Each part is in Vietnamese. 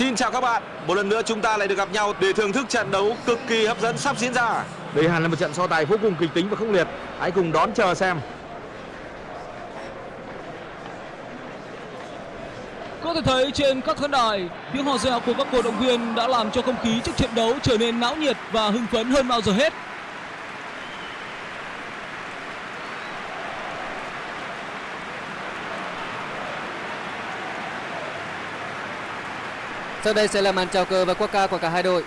Xin chào các bạn, một lần nữa chúng ta lại được gặp nhau để thưởng thức trận đấu cực kỳ hấp dẫn sắp diễn ra. Đây hẳn là một trận so tài vô cùng kịch tính và khốc liệt. Hãy cùng đón chờ xem. Có thể thấy trên các khán đài, tiếng hò reo của các cổ động viên đã làm cho không khí trước trận đấu trở nên náo nhiệt và hưng phấn hơn bao giờ hết. Sau đây sẽ là màn chào cờ và quốc ca của cả hai đội.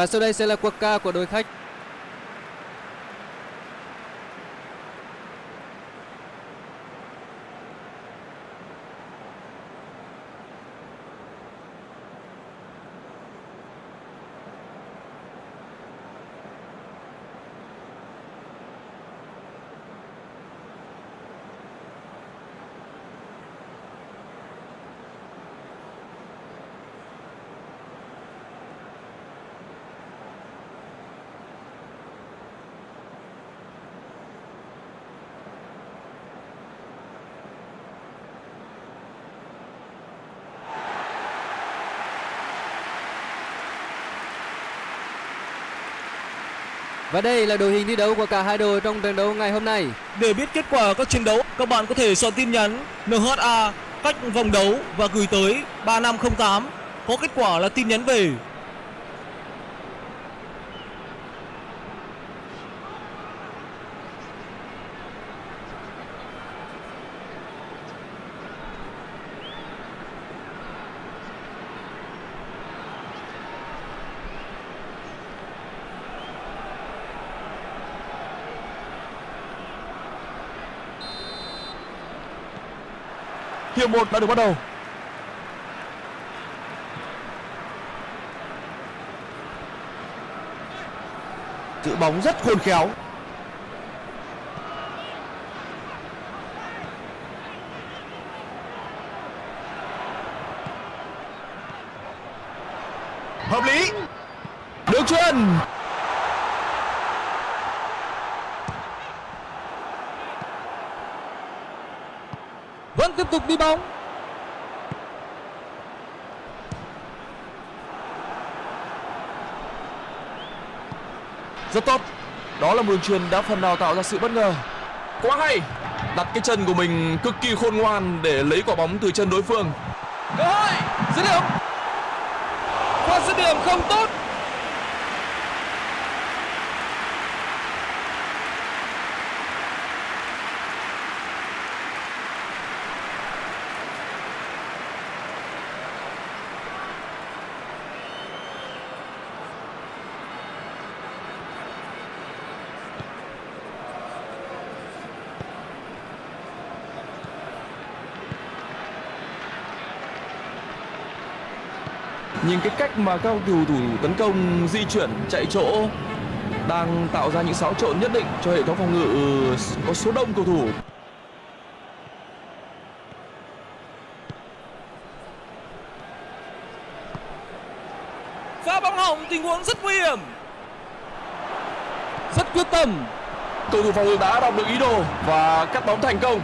Và sau đây sẽ là quốc ca của đội khách. Và đây là đội hình thi đấu của cả hai đội trong trận đấu ngày hôm nay. Để biết kết quả các trận đấu, các bạn có thể soạn tin nhắn NHA cách vòng đấu và gửi tới 3508. Có kết quả là tin nhắn về. Hiệp 1 đã được bắt đầu. Giữ bóng rất khôn khéo. Hợp lý. Được chuyền. Vẫn tiếp tục đi bóng. Rất tốt. Đó là đường truyền đã phần nào tạo ra sự bất ngờ. Quá hay. Đặt cái chân của mình cực kỳ khôn ngoan để lấy quả bóng từ chân đối phương. Cơ hội, dứt điểm. Pha dứt điểm không tốt. Nhìn cái cách mà các cầu thủ tấn công di chuyển chạy chỗ đang tạo ra những xáo trộn nhất định cho hệ thống phòng ngự có số đông cầu thủ. Pha bóng hỏng tình huống rất nguy hiểm. Rất quyết tâm. Cầu thủ phòng ngự đã đọc được ý đồ và cắt bóng thành công.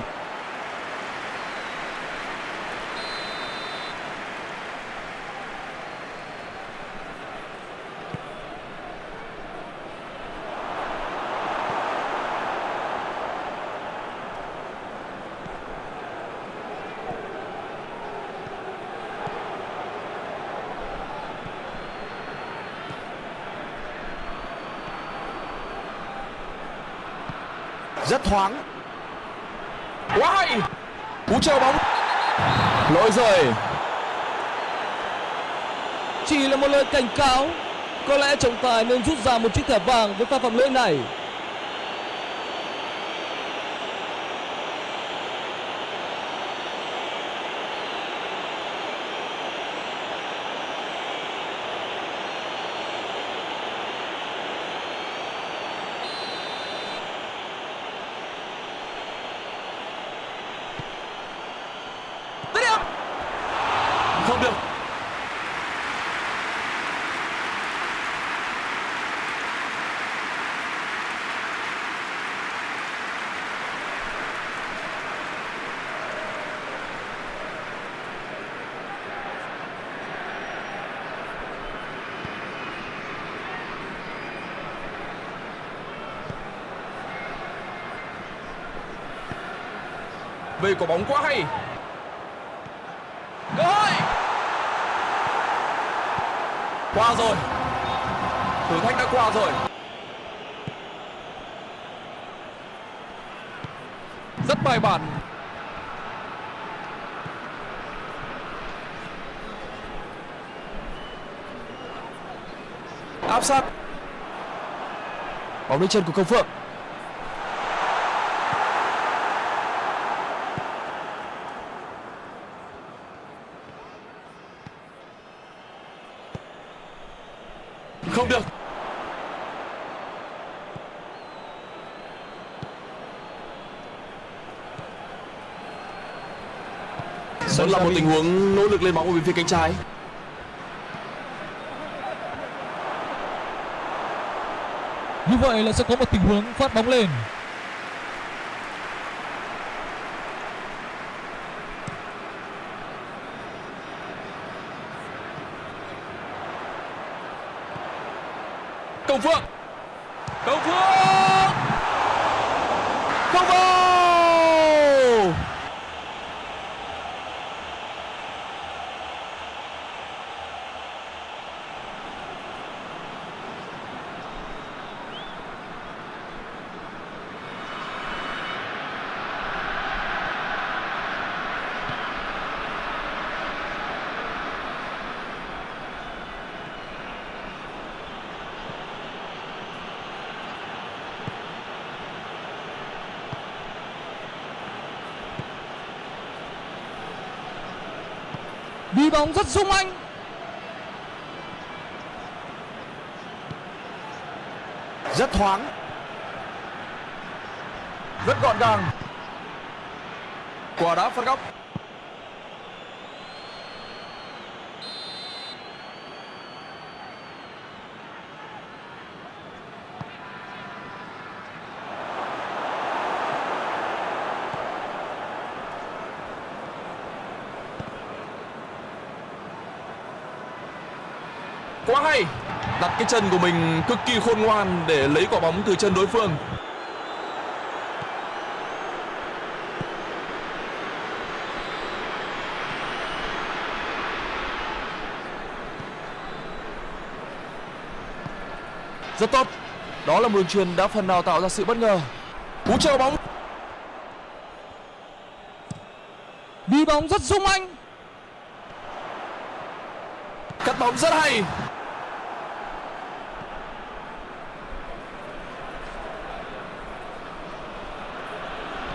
Thoáng. Quá hay. Cú treo bóng. Lỗi rời, Chỉ là một lời cảnh cáo. Có lẽ trọng tài nên rút ra một chiếc thẻ vàng với pha phạm lỗi này. Không được. Vì quả bóng quá hay Cơ hội qua rồi. Thử thách đã qua rồi. Rất bài bản. Áp sát. Bóng lên chân của Công Phượng Không được Vẫn là một tình huống nỗ lực lên bóng ở bên phía cánh trái Như vậy là sẽ có một tình huống phát bóng lên. Công Phượng Công Phượng Không vào Đi bóng rất sung anh. Rất thoáng. Rất gọn gàng. Quả đá phạt góc Quá hay Đặt cái chân của mình cực kỳ khôn ngoan để lấy quả bóng từ chân đối phương. Rất tốt. Đó là một đường truyền đã phần nào tạo ra sự bất ngờ. Cú treo bóng. Đi bóng rất sung anh. Cắt bóng rất hay.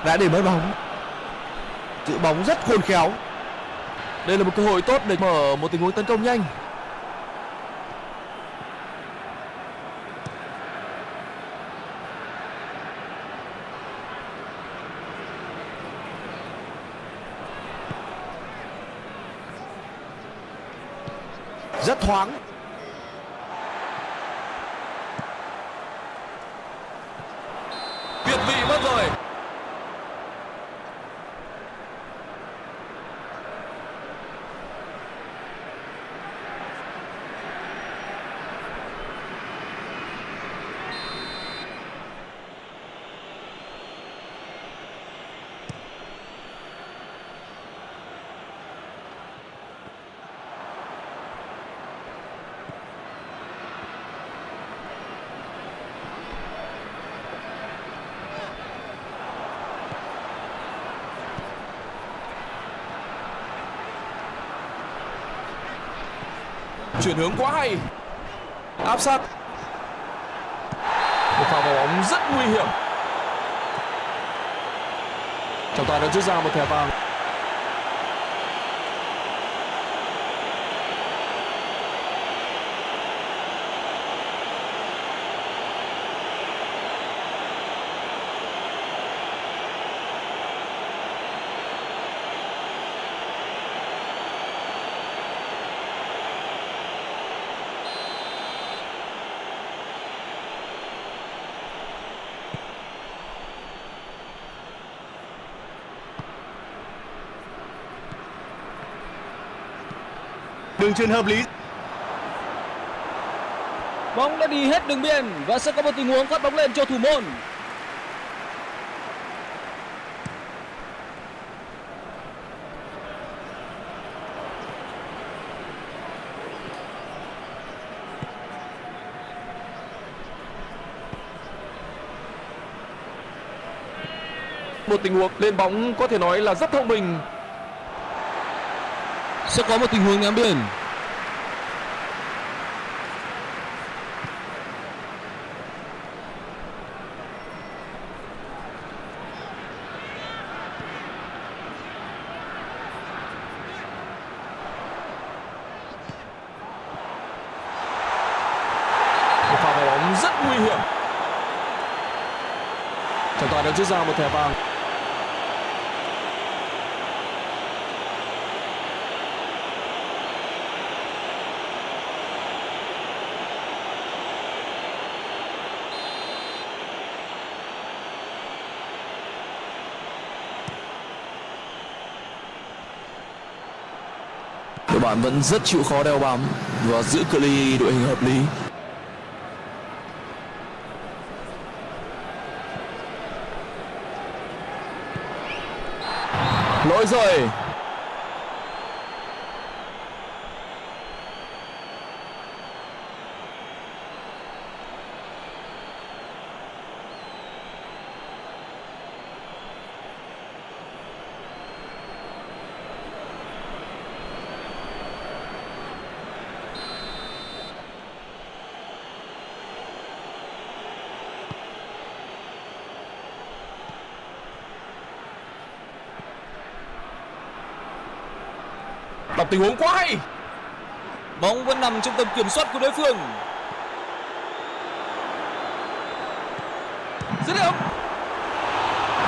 Đã để mất bóng. Giữ bóng rất khôn khéo. Đây là một cơ hội tốt để mở một tình huống tấn công nhanh. Rất thoáng Việt vị mất rồi Chuyển hướng quá hay. Áp sát. Một pha vào bóng rất nguy hiểm. Trọng tài đã rút ra một thẻ vàng. Đường truyền hợp lý Bóng đã đi hết đường biên và sẽ có một tình huống phát bóng lên cho thủ môn. một tình huống lên bóng có thể nói là rất thông minh sẽ có một tình huống ném biển rất nguy hiểm. Trọng tài đã rút ra một thẻ vàng. Đội bạn vẫn rất chịu khó đeo bám và giữ cự ly đội hình hợp lý. Lỗi rồi. Tình huống quá hay. Bóng vẫn nằm trong tầm kiểm soát của đối phương. dứt điểm.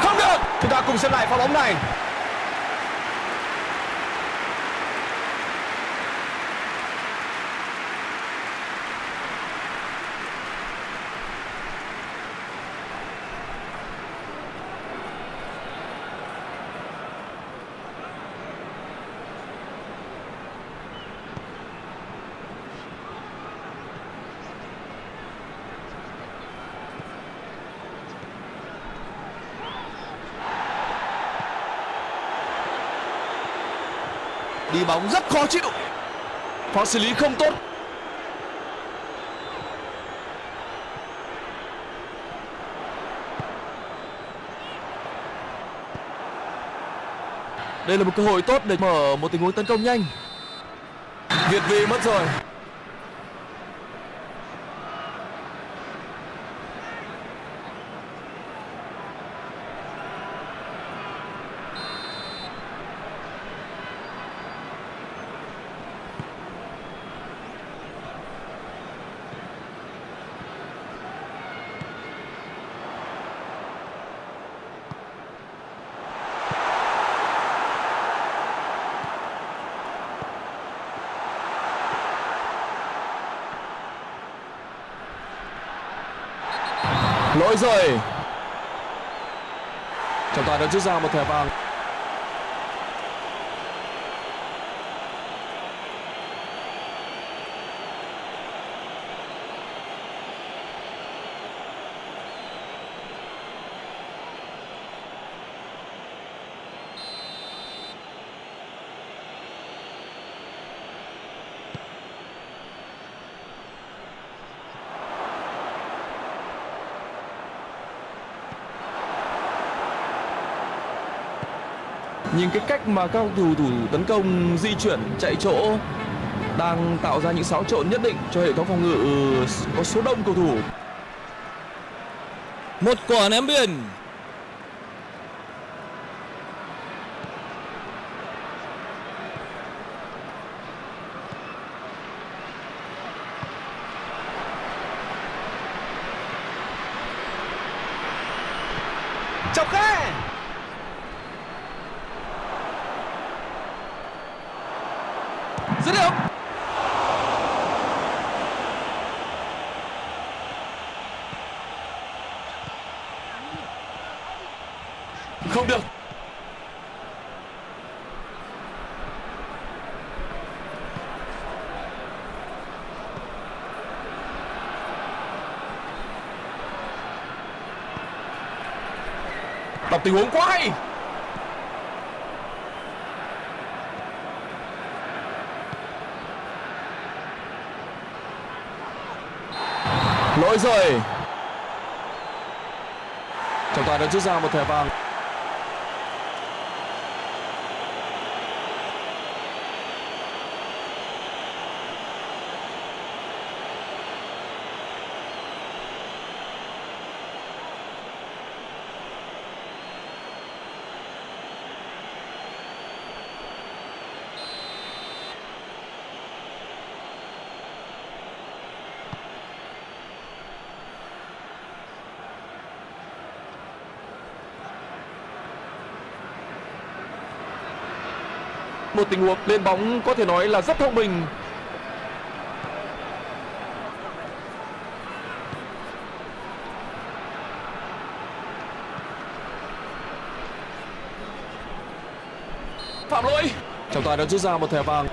Không được. Chúng ta cùng xem lại pha bóng này. Bóng rất khó chịu. Pha xử lý không tốt. Đây là một cơ hội tốt để mở một tình huống tấn công nhanh. Việt vị mất rồi. Lỗi rồi. Trọng tài đã rút ra một thẻ vàng. Nhìn cái cách mà các cầu thủ tấn công di chuyển, chạy chỗ, đang tạo ra những xáo trộn nhất định cho hệ thống phòng ngự ừ, có số đông cầu thủ Một quả ném biên. chọc khe dứt điểm không được đọc tình huống quá hay. Lỗi rồi. Trọng tài đã rút ra một thẻ vàng. Một tình huống, lên bóng có thể nói là rất thông minh. Phạm lỗi. Trọng tài đã rút ra một thẻ vàng.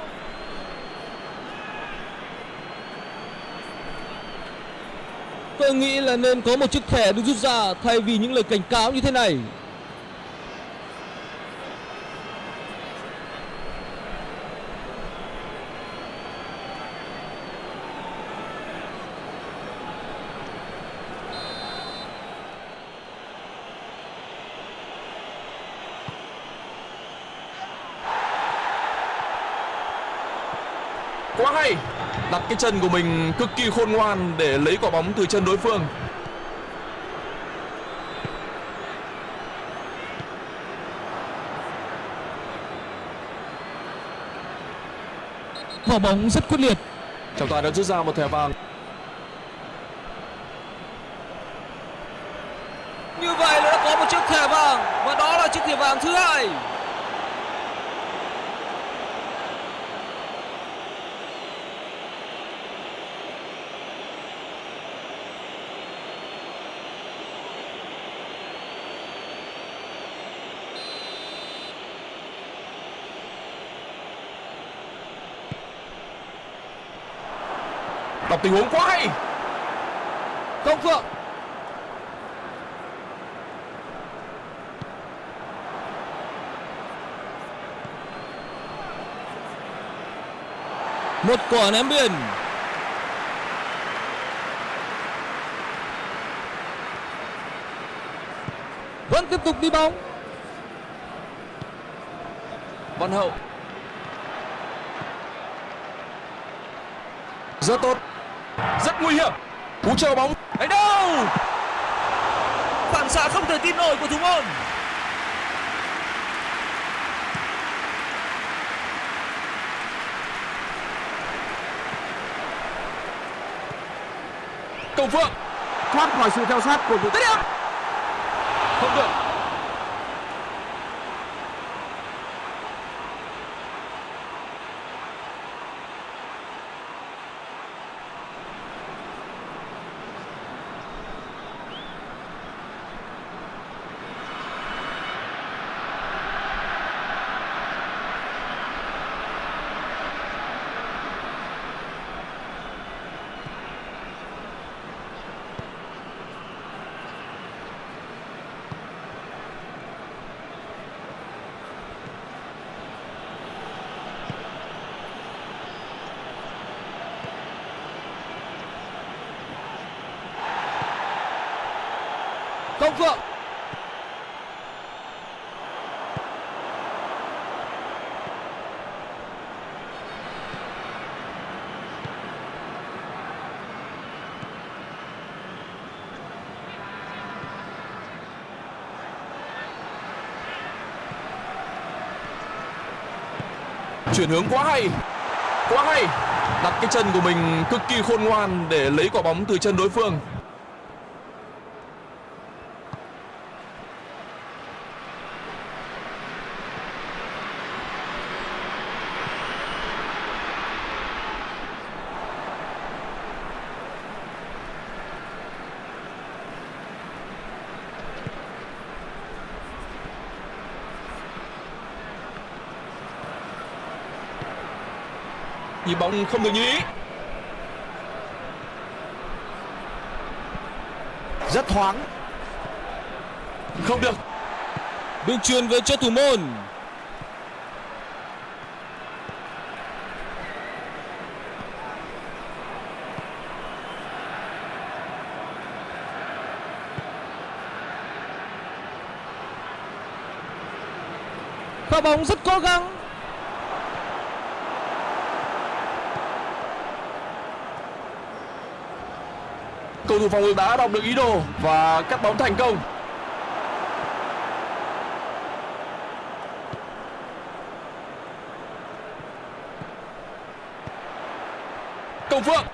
Tôi nghĩ là nên có một chiếc thẻ được rút ra thay vì những lời cảnh cáo như thế này. quá hay đặt cái chân của mình cực kỳ khôn ngoan để lấy quả bóng từ chân đối phương Quả bóng rất quyết liệt. trọng tài đã rút ra một thẻ vàng Như vậy là đã có một chiếc thẻ vàng và đó là chiếc thẻ vàng thứ hai. Đọc tình huống quá hay Công Phượng. Một quả ném biên. Vẫn tiếp tục đi bóng. văn hậu rất tốt rất nguy hiểm cú treo bóng Đánh đâu? Phản xạ không thể tin nổi của thủ môn. công phượng thoát khỏi sự theo sát của thủ điểm. không được Công Phượng. chuyển hướng quá hay quá hay đặt cái chân của mình cực kỳ khôn ngoan để lấy quả bóng từ chân đối phương bóng không được như ý. Rất thoáng. Không được. Đường truyền về cho thủ môn. Pha bóng rất cố gắng cầu thủ phòng ngự đã đọc được ý đồ và cắt bóng thành công. Công phượng.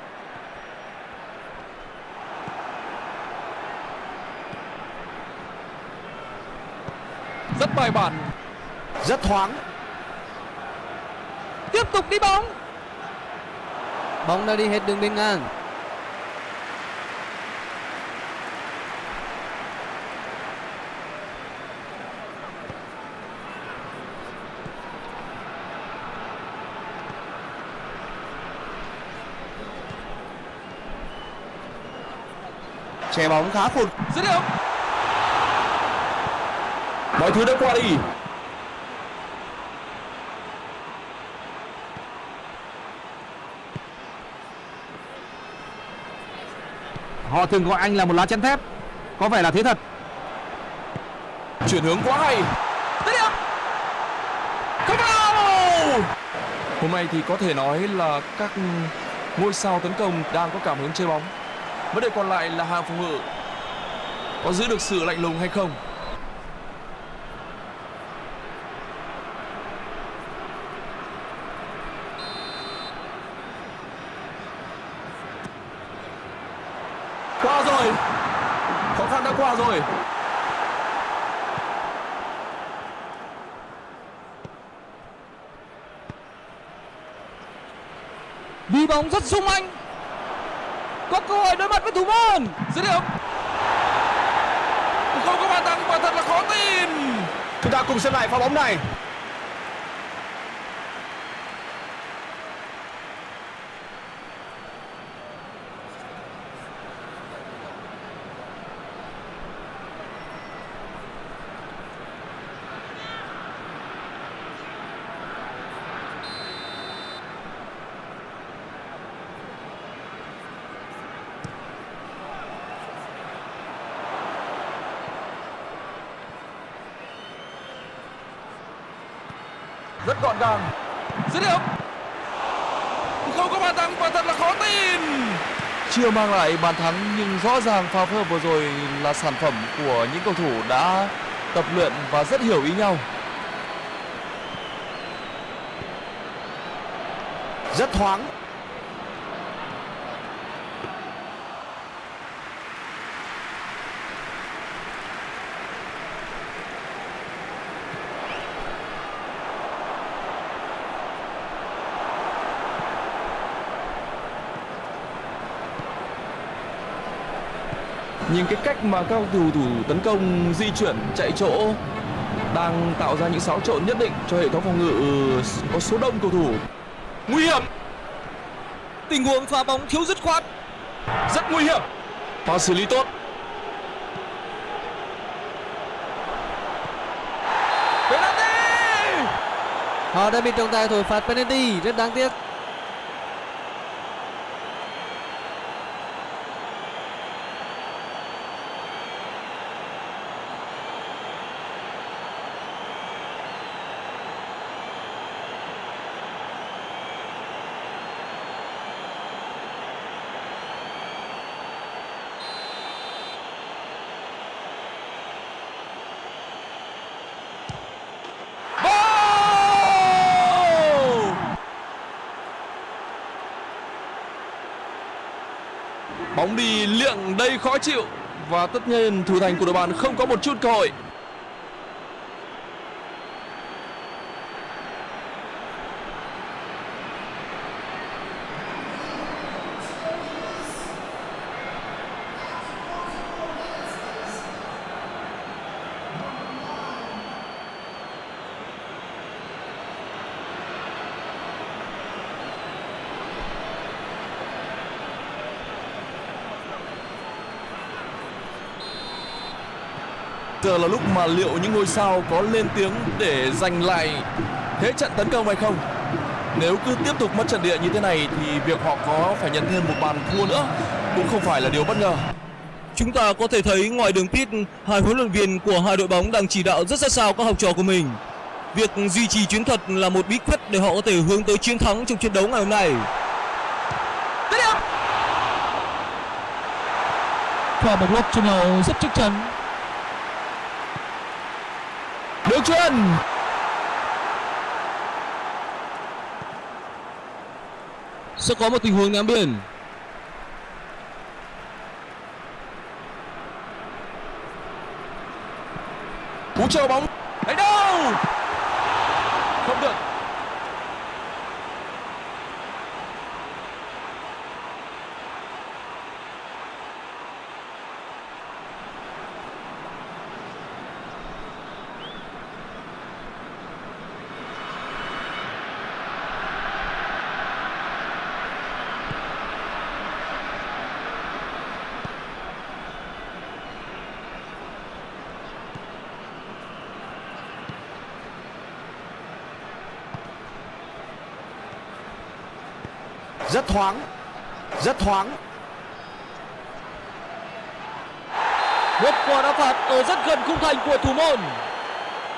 Rất bài bản. Rất thoáng. Tiếp tục đi bóng. Bóng đã đi hết đường biên ngang che bóng khá phụt. Dứt điểm. Mọi thứ đã qua đi. Họ thường gọi anh là một lá chắn thép. Có vẻ là thế thật. Chuyển hướng quá hay. Dứt điểm. Không vào. Hôm nay thì có thể nói là các ngôi sao tấn công đang có cảm hứng chơi bóng vấn đề còn lại là hàng phòng ngự. Có giữ được sự lạnh lùng hay không? Qua rồi. Khó khăn đã qua rồi. Đi bóng rất sung anh. Có cơ hội đối mặt với thủ môn dứt điểm không có bàn thắng quả thật là khó tin chúng ta cùng xem lại pha bóng này gàng dứt điểm. Không có bàn thắng quả thật là khó tin. Chưa mang lại bàn thắng nhưng rõ ràng pha phơ vừa rồi là sản phẩm của những cầu thủ đã tập luyện và rất hiểu ý nhau. Rất thoáng nhưng cái cách mà các cầu thủ tấn công, di chuyển, chạy chỗ đang tạo ra những xáo trộn nhất định cho hệ thống phòng ngự ừ, có số đông cầu thủ. Nguy hiểm. Tình huống pha bóng thiếu dứt khoát. Rất nguy hiểm. Và xử lý tốt. Penalty! Họ đã bị trọng tài thổi phạt penalty. Rất đáng tiếc Goal! Bóng đi đầy khó chịu và tất nhiên, thủ thành của đội bạn không có một chút cơ hội. Mà liệu những ngôi sao có lên tiếng để giành lại thế trận tấn công hay không nếu cứ tiếp tục mất trận địa như thế này thì việc họ có phải nhận thêm một bàn thua nữa cũng không phải là điều bất ngờ Chúng ta có thể thấy ngoài đường pit, hai huấn luyện viên của hai đội bóng đang chỉ đạo rất sát sao các học trò của mình. Việc duy trì chiến thuật là một bí quyết để họ có thể hướng tới chiến thắng trong trận đấu ngày hôm nay. Và một lúc trung hậu rất chắc chắn Được chuyền Sẽ có một tình huống ném biển. Cú chờ bóng. Đánh đâu? Không được. Thoáng Rất thoáng Một quả đá phạt ở rất gần khung thành của thủ môn.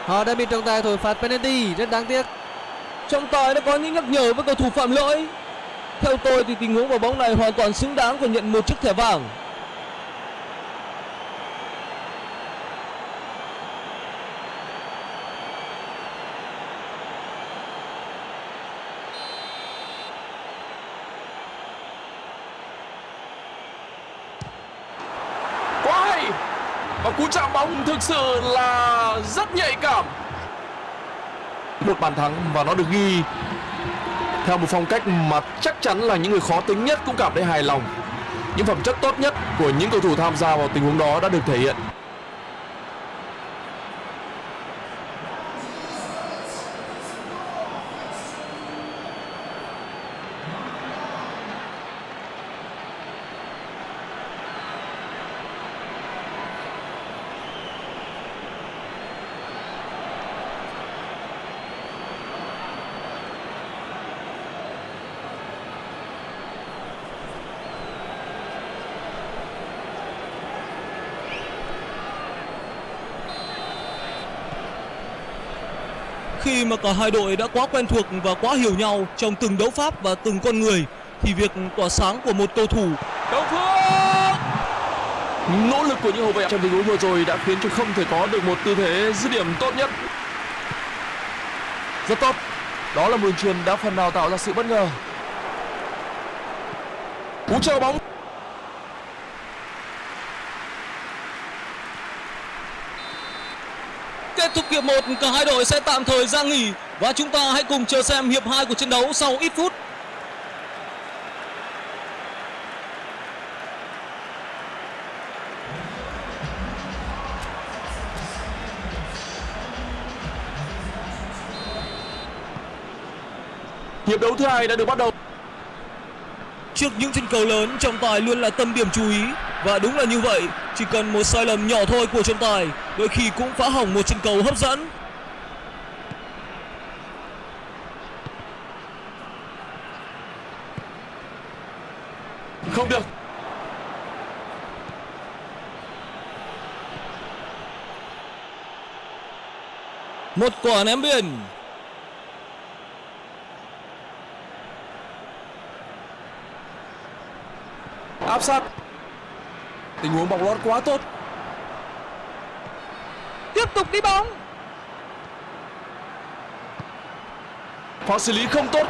Họ đã bị trọng tài thổi phạt penalty, rất đáng tiếc. Trọng tài đã có những nhắc nhở với cầu thủ phạm lỗi. Theo tôi thì tình huống vào bóng này hoàn toàn xứng đáng và nhận một chiếc thẻ vàng. quá hay và cú chạm bóng thực sự là rất nhạy cảm. Một bàn thắng và nó được ghi. Theo một phong cách mà chắc chắn là những người khó tính nhất cũng cảm thấy hài lòng. Những phẩm chất tốt nhất của những cầu thủ tham gia vào tình huống đó đã được thể hiện. Khi mà cả hai đội đã quá quen thuộc và quá hiểu nhau trong từng đấu pháp và từng con người, thì việc tỏa sáng của một cầu thủ Đầu Phương Nỗ lực của những hậu vệ trong tình huống vừa rồi đã khiến cho không thể có được một tư thế dứt điểm tốt nhất. Rất tốt. Đó là một đường truyền đã phần nào tạo ra sự bất ngờ. Cú chờ bóng. Kết thúc hiệp 1, cả hai đội sẽ tạm thời ra nghỉ. Và chúng ta hãy cùng chờ xem hiệp 2 của trận đấu sau ít phút. Hiệp đấu thứ hai đã được bắt đầu. Trước những chân cầu lớn, trọng tài luôn là tâm điểm chú ý và đúng là như vậy, chỉ cần một sai lầm nhỏ thôi của trọng tài, đôi khi cũng phá hỏng một chân cầu hấp dẫn. Không được Một quả ném biên. Áp sát Tình huống bóng lót quá tốt Tiếp tục đi bóng. Pha xử lý không tốt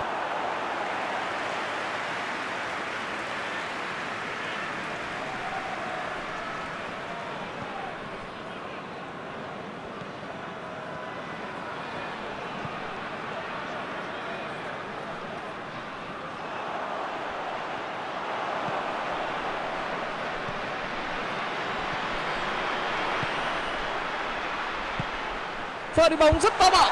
pha đi bóng rất táo bạo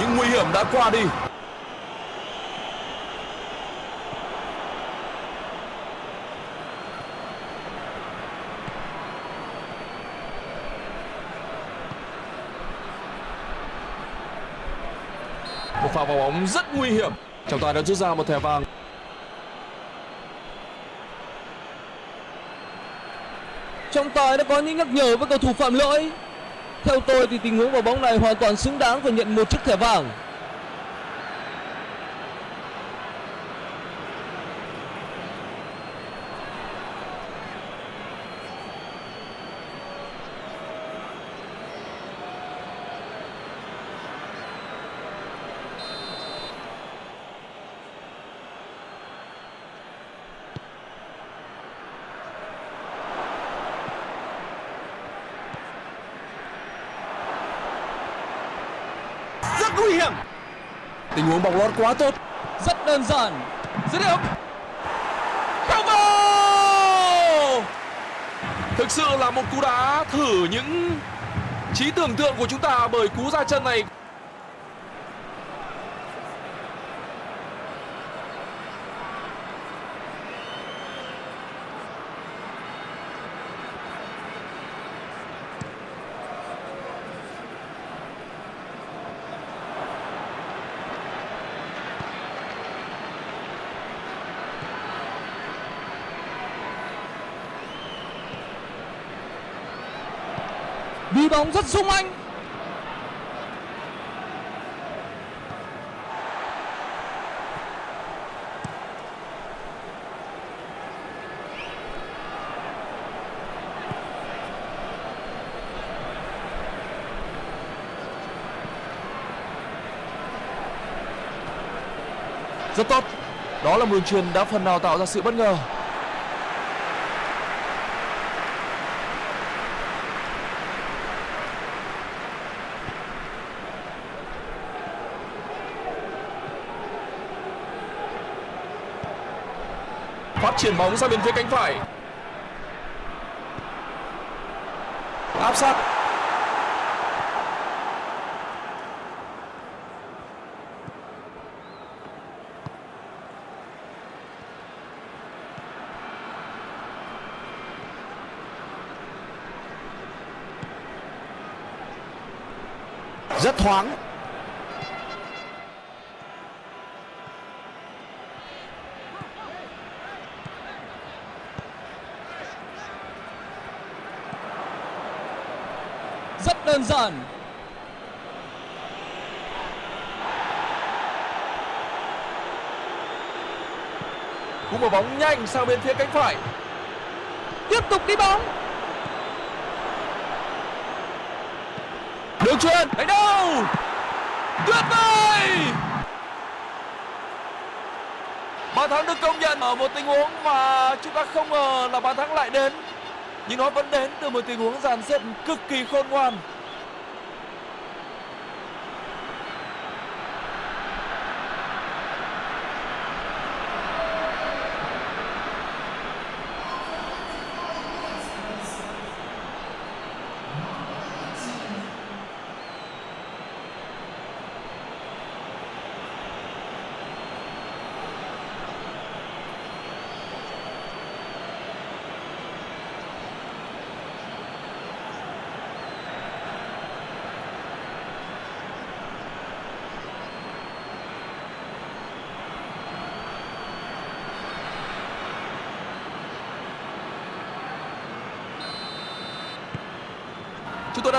những nguy hiểm đã qua đi. Một pha vào bóng rất nguy hiểm. Trọng tài đã rút ra một thẻ vàng. Trọng tài đã có những nhắc nhở với cầu thủ phạm lỗi. Theo tôi thì tình huống vào bóng này hoàn toàn xứng đáng phải nhận một chiếc thẻ vàng. Rất nguy hiểm. Huống bóng lót quá tốt. Rất đơn giản. Dứt điểm. Không vào! Thực sự là một cú đá thử những trí tưởng tượng của chúng ta bởi cú ra chân này Đi bóng rất sung anh. rất tốt. Đó là một đường truyền đã phần nào tạo ra sự bất ngờ. Chuyển bóng sang bên phía cánh phải. Áp sát. Rất thoáng. Rất đơn giản. Cú mở bóng nhanh sang bên phía cánh phải. Tiếp tục đi bóng. Đường truyền đánh đâu tuyệt vời bàn thắng được công nhận ở một tình huống mà chúng ta không ngờ là bàn thắng lại đến nhưng nó vẫn đến từ một tình huống dàn xếp cực kỳ khôn ngoan.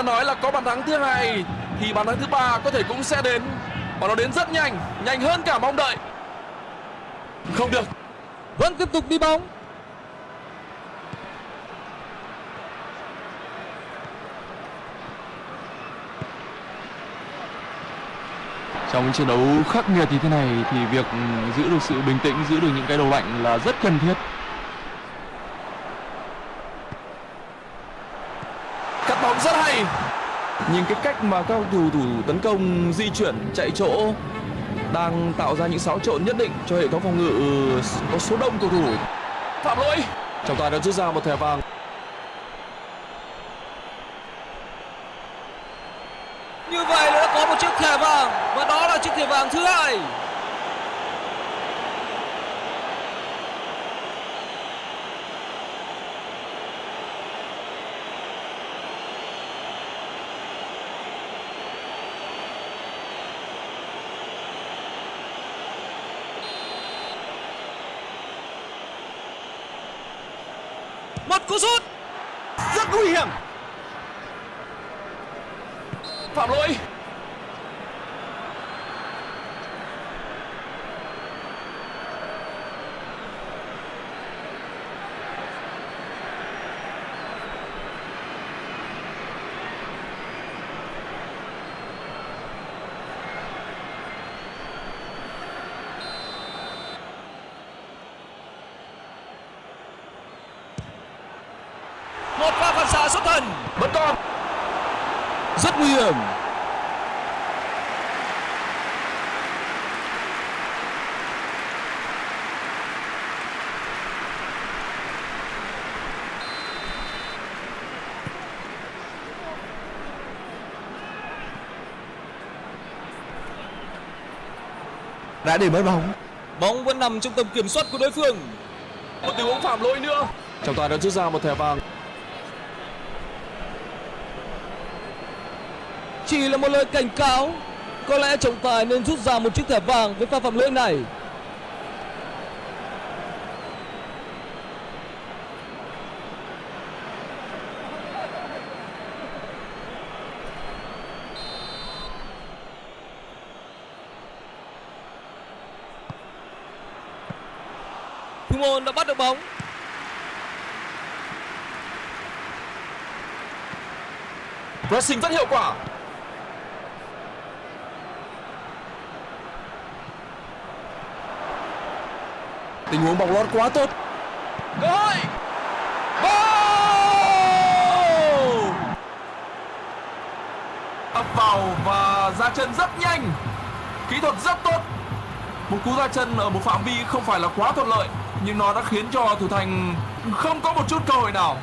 Đã nói là có bàn thắng thứ hai thì bàn thắng thứ ba có thể cũng sẽ đến và nó đến rất nhanh nhanh hơn cả mong đợi không được Vẫn tiếp tục đi bóng. Trong chiến đấu khắc nghiệt như thế này thì việc giữ được sự bình tĩnh, giữ được những cái đầu lạnh là rất cần thiết. Cắt bóng. Nhìn cái cách mà các thủ thủ tấn công, di chuyển, chạy chỗ đang tạo ra những xáo trộn nhất định cho hệ thống phòng ngự, có số đông cầu thủ. Phạm lỗi. Trọng tài đã rút ra một thẻ vàng. Như vậy là đã có một chiếc thẻ vàng, và đó là chiếc thẻ vàng thứ hai. Cú sút. Rất nguy hiểm. Phạm lỗi một pha phản xạ xuất thần vẫn còn rất nguy hiểm đã để mất bóng. Bóng vẫn nằm trong tầm kiểm soát của đối phương. Một tình huống phạm lỗi nữa. Trọng tài đã rút ra một thẻ vàng. Chỉ là một lời cảnh cáo có lẽ trọng tài nên rút ra một chiếc thẻ vàng với pha phạm lỗi này thủ môn đã bắt được bóng. Pressing rất hiệu quả. Tình huống bóng lót quá tốt. Cơ hội. Goal! ập vào và ra chân rất nhanh. Kỹ thuật rất tốt. Một cú ra chân ở một phạm vi không phải là quá thuận lợi nhưng nó đã khiến cho thủ thành không có một chút cơ hội nào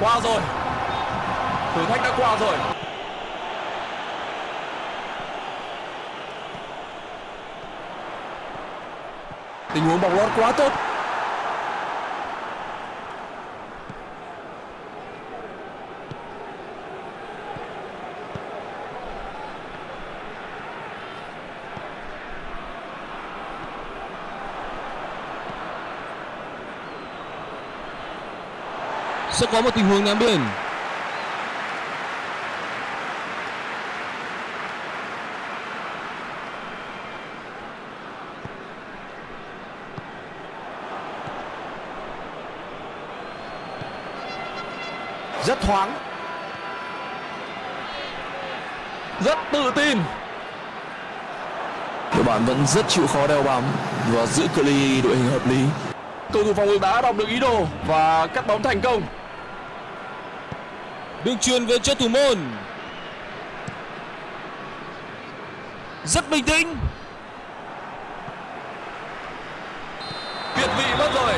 qua rồi qua rồi. Tình huống bóng lót quá tốt. Sẽ có một tình huống ném biên thoáng. Rất tự tin. Đội bạn vẫn rất chịu khó đeo bám và giữ cự ly đội hình hợp lý. Cầu thủ phòng ngự đã đọc được ý đồ và cắt bóng thành công. Được truyền về cho thủ môn. Rất bình tĩnh việt vị mất rồi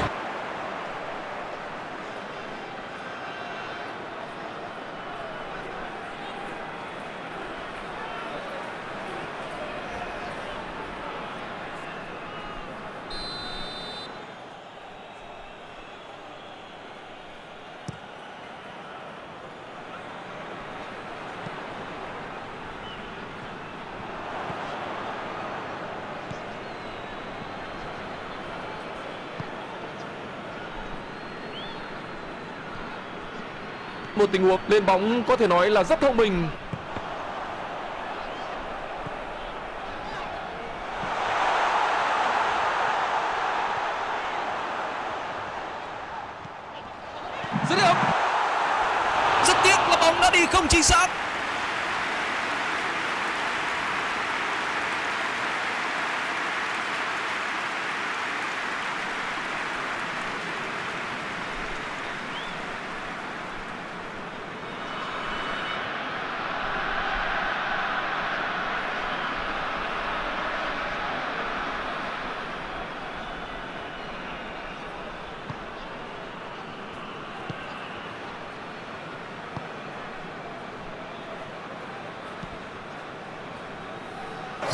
một tình huống lên bóng có thể nói là rất thông minh dứt điểm rất tiếc là bóng đã đi không chính xác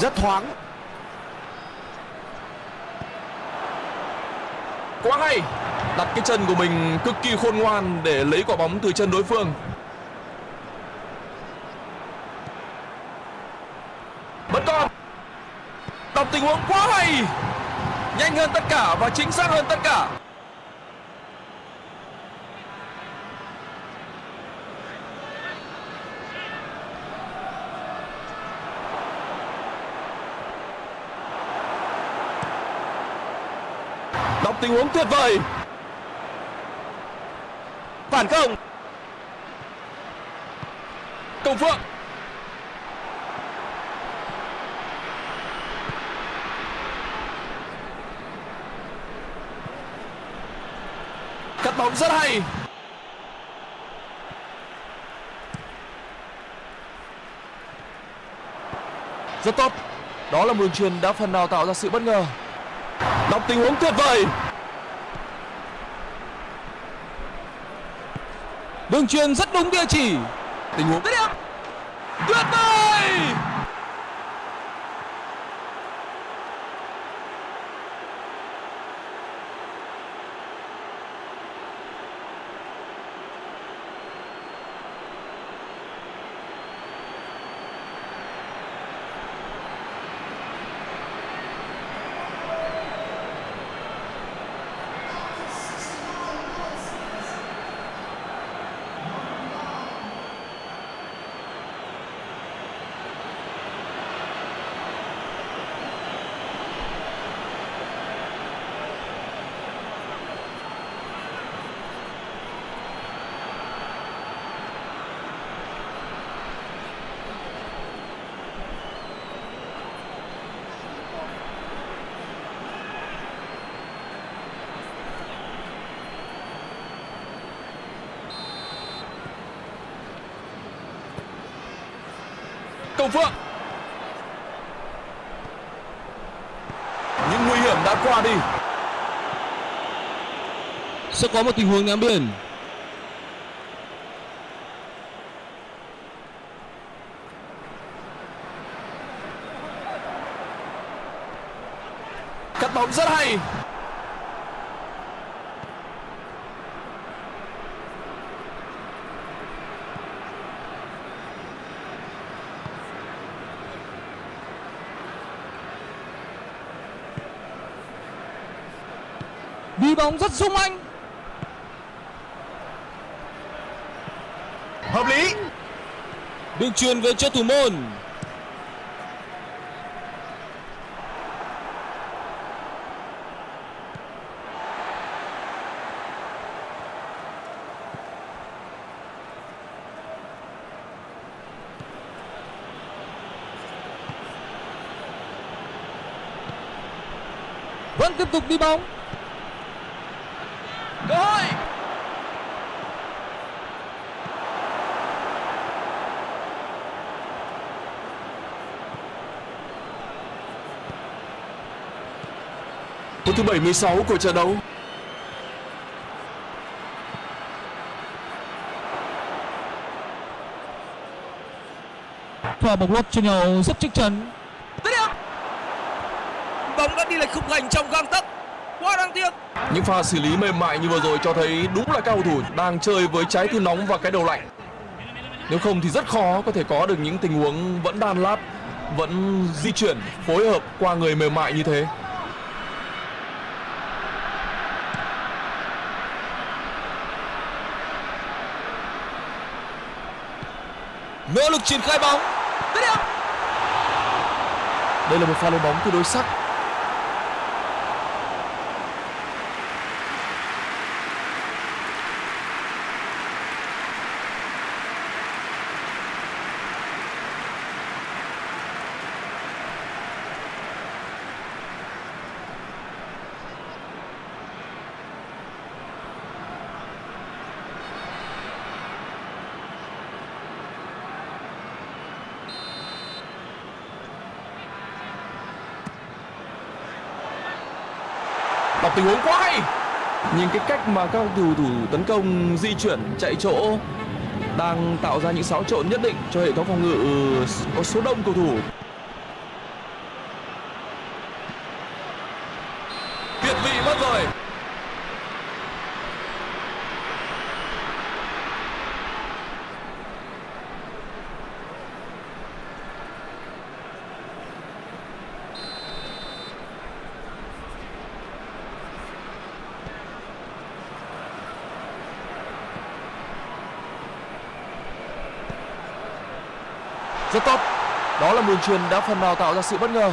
rất thoáng. Quá hay. Đặt cái chân của mình cực kỳ khôn ngoan Để lấy quả bóng từ chân đối phương. Vẫn còn Đọc tình huống quá hay. Nhanh hơn tất cả và chính xác hơn tất cả. Một tình huống tuyệt vời. Phản công. Công Phượng. Cắt bóng rất hay. Rất tốt. Đó là một đường truyền đã phần nào tạo ra sự bất ngờ. Đọc tình huống tuyệt vời. Đường truyền rất đúng địa chỉ. Tình huống. Dứt tuyệt vời Công Phượng Những nguy hiểm đã qua đi Sẽ có một tình huống ném biên. Cắt bóng rất hay Đi bóng rất sung anh. Hợp lý. Đường truyền về cho thủ môn. Vẫn tiếp tục đi bóng. Cơ hội Phút thứ 76 của trận đấu Pha bóng lót cho nhau rất chắc chắn. Bóng đã đi lệch khung thành trong gang tấc. Quá đáng tiếc. Những pha xử lý mềm mại như vừa rồi cho thấy đúng là các cầu thủ đang chơi với trái tim nóng và cái đầu lạnh. Nếu không thì rất khó có thể có được những tình huống vẫn đan lát, vẫn di chuyển, phối hợp qua người mềm mại như thế. Nỗ lực triển khai bóng. Đây là một pha lên bóng tương đối sắc. Tình huống quá hay. Nhìn cái cách mà các cầu thủ thủ tấn công, di chuyển, chạy chỗ đang tạo ra những xáo trộn nhất định cho hệ thống phòng ngự ờ, có số đông cầu thủ. Rất tốt. Đó là đường truyền đã phần nào tạo ra sự bất ngờ.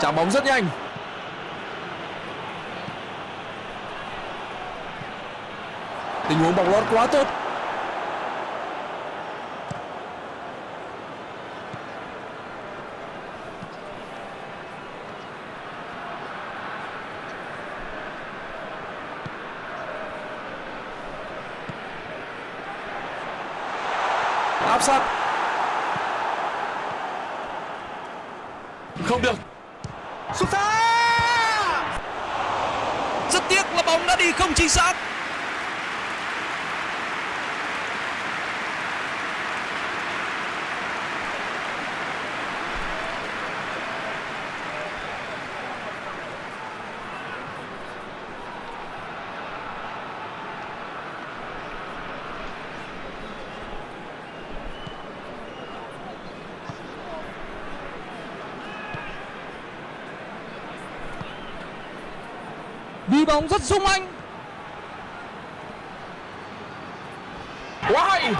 Trả bóng rất nhanh. Tình huống bóng lót quá tốt. Sát không được Sút xa. Rất tiếc là bóng đã đi không chính xác. Đi bóng rất sung anh. Quá hay.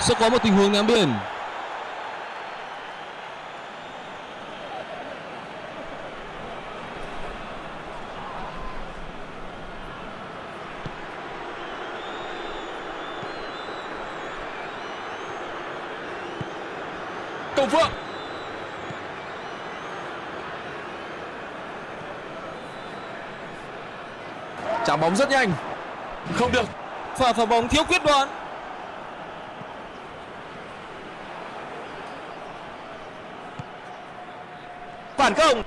Sẽ có một tình huống ném biển. Trả bóng rất nhanh không được Pha phá bóng thiếu quyết đoán. Phản công.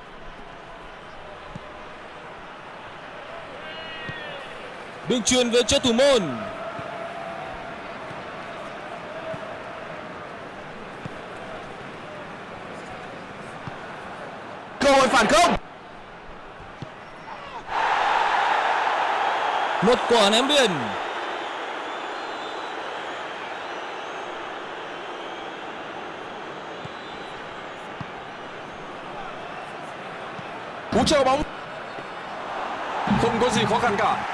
Đường truyền về cho thủ môn. Cơ hội phản công. Một quả ném biển. cú treo bóng không có gì khó khăn cả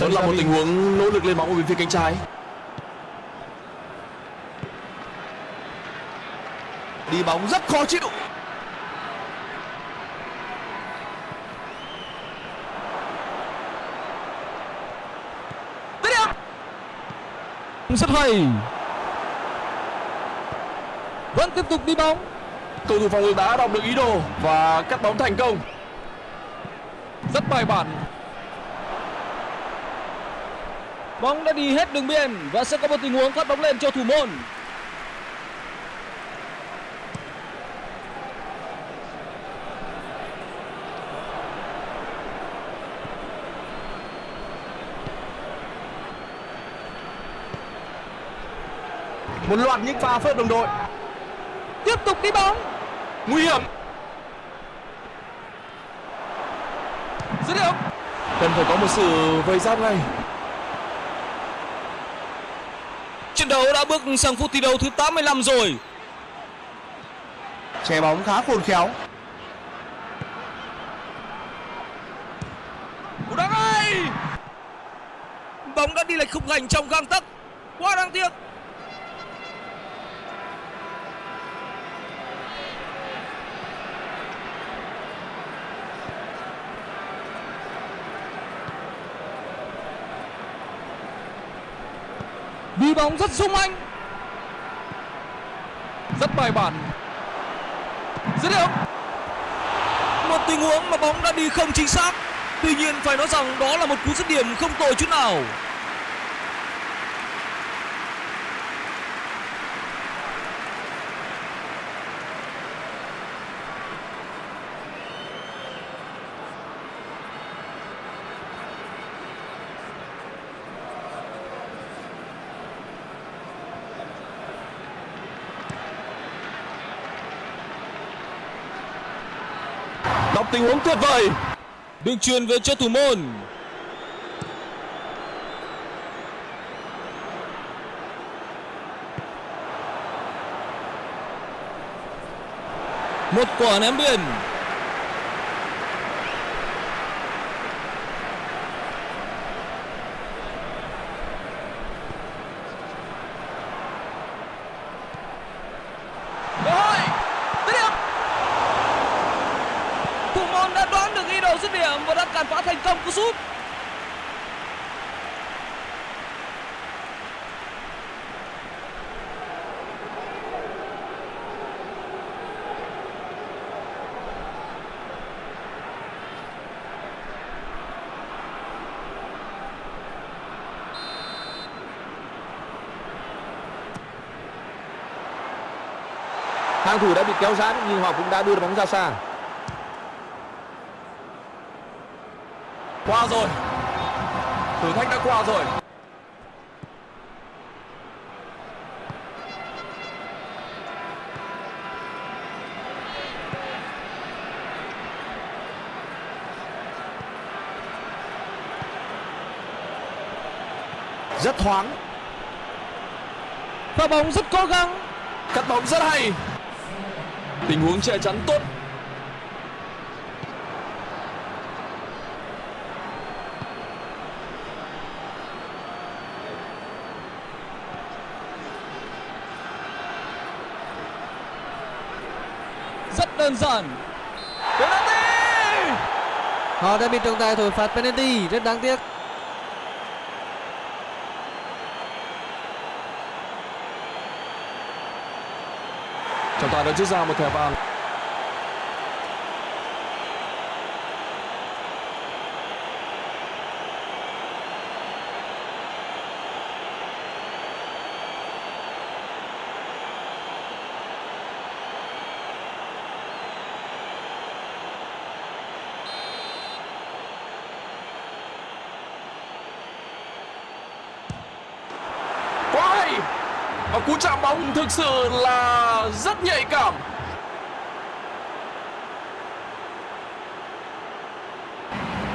đó là một tình huống nỗ lực lên bóng ở bên phía cánh trái Đi bóng rất khó chịu. Rất hay. Vẫn tiếp tục đi bóng. Cầu thủ phòng ngự đã đọc được ý đồ và cắt bóng thành công. Rất bài bản. Bóng đã đi hết đường biên và sẽ có một tình huống phát bóng lên cho thủ môn Một loạt những pha phớt đồng đội. tiếp tục đi bóng nguy hiểm dứt điểm cần phải có một sự vây giáp ngay Trận đấu đã bước sang phút thi đấu thứ 85 rồi. Che bóng khá khôn khéo. Cú đá ngay. Bóng đã đi lệch khung thành trong gang tấc. Quá đáng tiếc. Đi bóng rất sung anh rất bài bản dứt điểm Một tình huống mà bóng đã đi không chính xác. Tuy nhiên phải nói rằng đó là một cú dứt điểm không tồi chút nào. Tình huống tuyệt vời Đường truyền về cho thủ môn. Một quả ném biên. Cơ hội. Dứt điểm. Thủ môn đã đoán được ý đồ dứt điểm và đã cản phá thành công cú sút hàng thủ đã bị kéo giãn nhưng họ cũng đã đưa bóng ra xa. Qua rồi. Thử thách đã qua rồi. Rất thoáng. Pha bóng rất cố gắng. cắt bóng rất hay tình huống che chắn tốt Rất đơn giản. Penalty. Họ đã bị trọng tài thổi phạt penalty, rất đáng tiếc. Trọng tài đã rút ra một thẻ vàng quá hay và cú thực sự là rất nhạy cảm.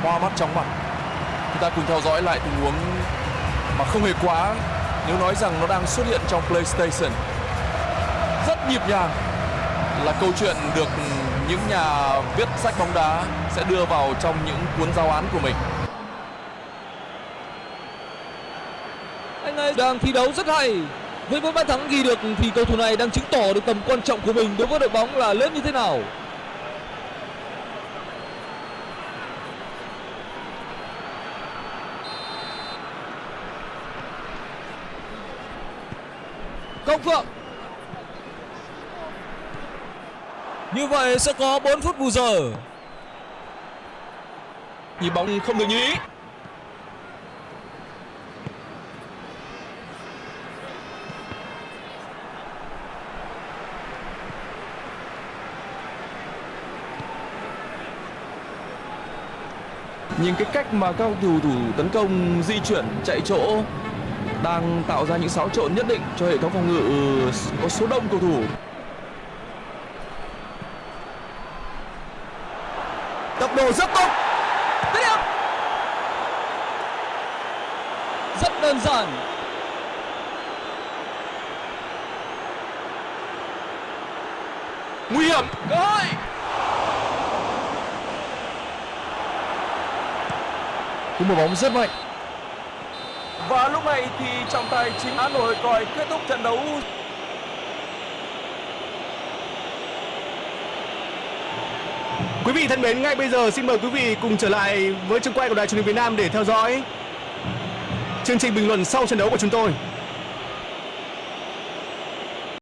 Hoa mắt chóng mặt chúng ta cùng theo dõi lại tình huống mà không hề quá nếu nói rằng nó đang xuất hiện trong PlayStation. Rất nhịp nhàng là câu chuyện được những nhà viết sách bóng đá sẽ đưa vào trong những cuốn giáo án của mình. Anh ấy đang thi đấu rất hay. Với mỗi bàn thắng ghi được thì cầu thủ này đang chứng tỏ được tầm quan trọng của mình đối với đội bóng là lớn như thế nào. Công Phượng Như vậy sẽ có 4 phút bù giờ. nhịp bóng không được như ý nhìn cái cách mà các cầu thủ thủ tấn công di chuyển chạy chỗ đang tạo ra những xáo trộn nhất định cho hệ thống phòng ngự có số đông cầu thủ tốc độ rất tốt. Rất đơn giản. nguy hiểm Cơ hội. Một bóng rất mạnh và lúc này thì trọng tài chính Hà Nội còi kết thúc trận đấu Quý vị thân mến, ngay bây giờ xin mời quý vị cùng trở lại với trường quay của Đài truyền hình Việt Nam để theo dõi chương trình bình luận sau trận đấu của chúng tôi.